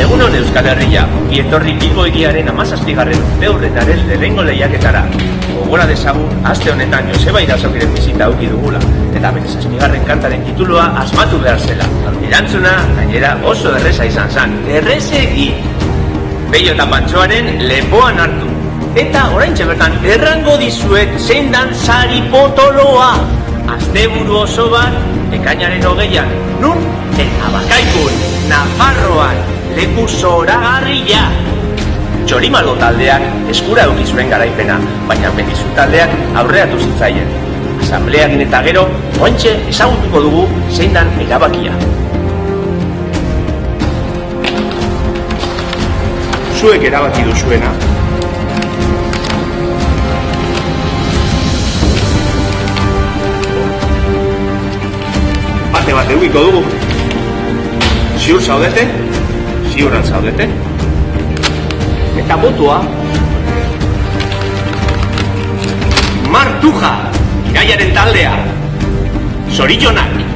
Egunon Euskal Herria, etorri Bilbo egiaren amazazpigarren urte horretaren lehengo lehiaketara. Gogora dezagun, aste honetan Joseba Irazokiren bizita auki dugula, eta bere zazpigarren kantaren titulua asmatu behar zela. Erantzuna, gainera oso erreza izan zan, errezegi! Beio eta pantsoaren lepoan hartu. Eta orain bertan errango dizuet zein dan sari potoloa. Asteburu oso bat, ekainaren hogeian, nun? Eta bakaikun, Nafarroan, leku zoragarria. Txorimalo taldeak eskura eduki zuen garaipena, baina medizu taldeak aurreatu zitzaien. Asambleakin eta gero, ointxe ezagutuko dugu zein dan erabakia. Zuek erabaki duzuena, bate bat eukiko dugu. Ziur zaudete? Ziuran zaudete? Eta botua? Martuja, iraiaren taldea. Zorillonak.